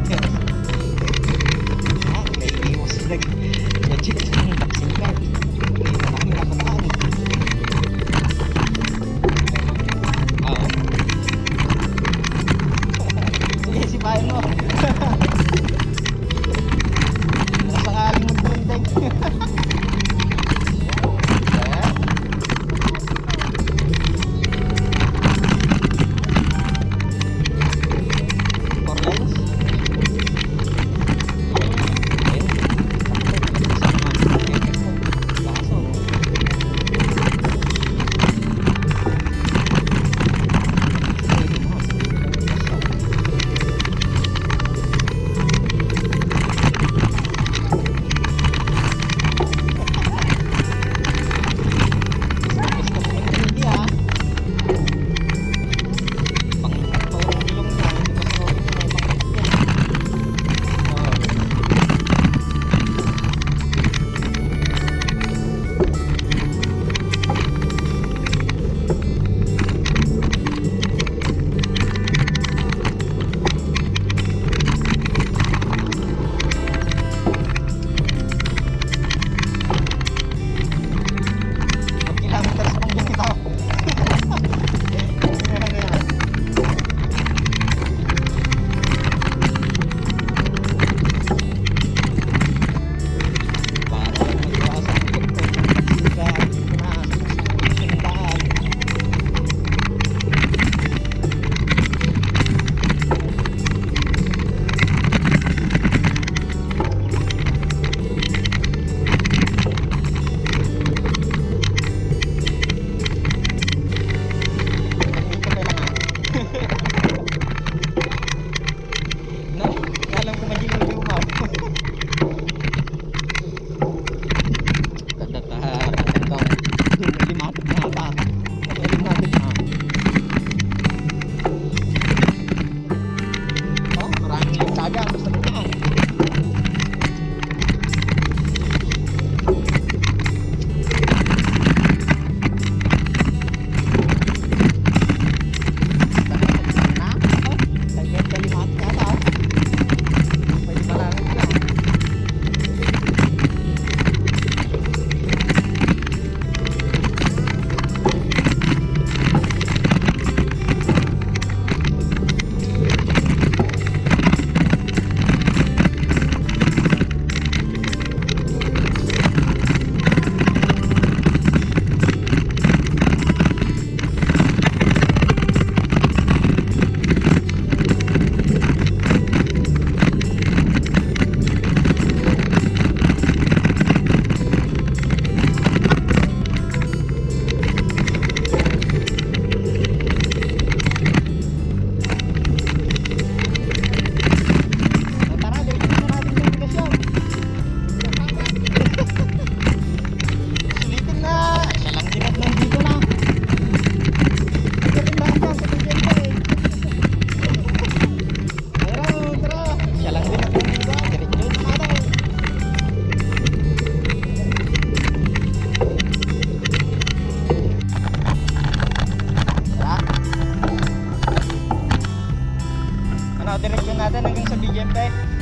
okay. direksyon natin hanggang sa BGM tayo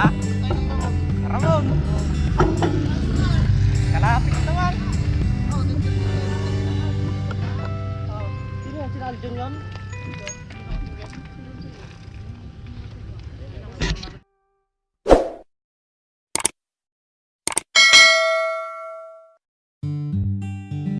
Hah? Ramon. Kalahati kita man. Oh, sino sinaldo?